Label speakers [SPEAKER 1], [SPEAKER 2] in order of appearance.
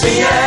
[SPEAKER 1] Seattle.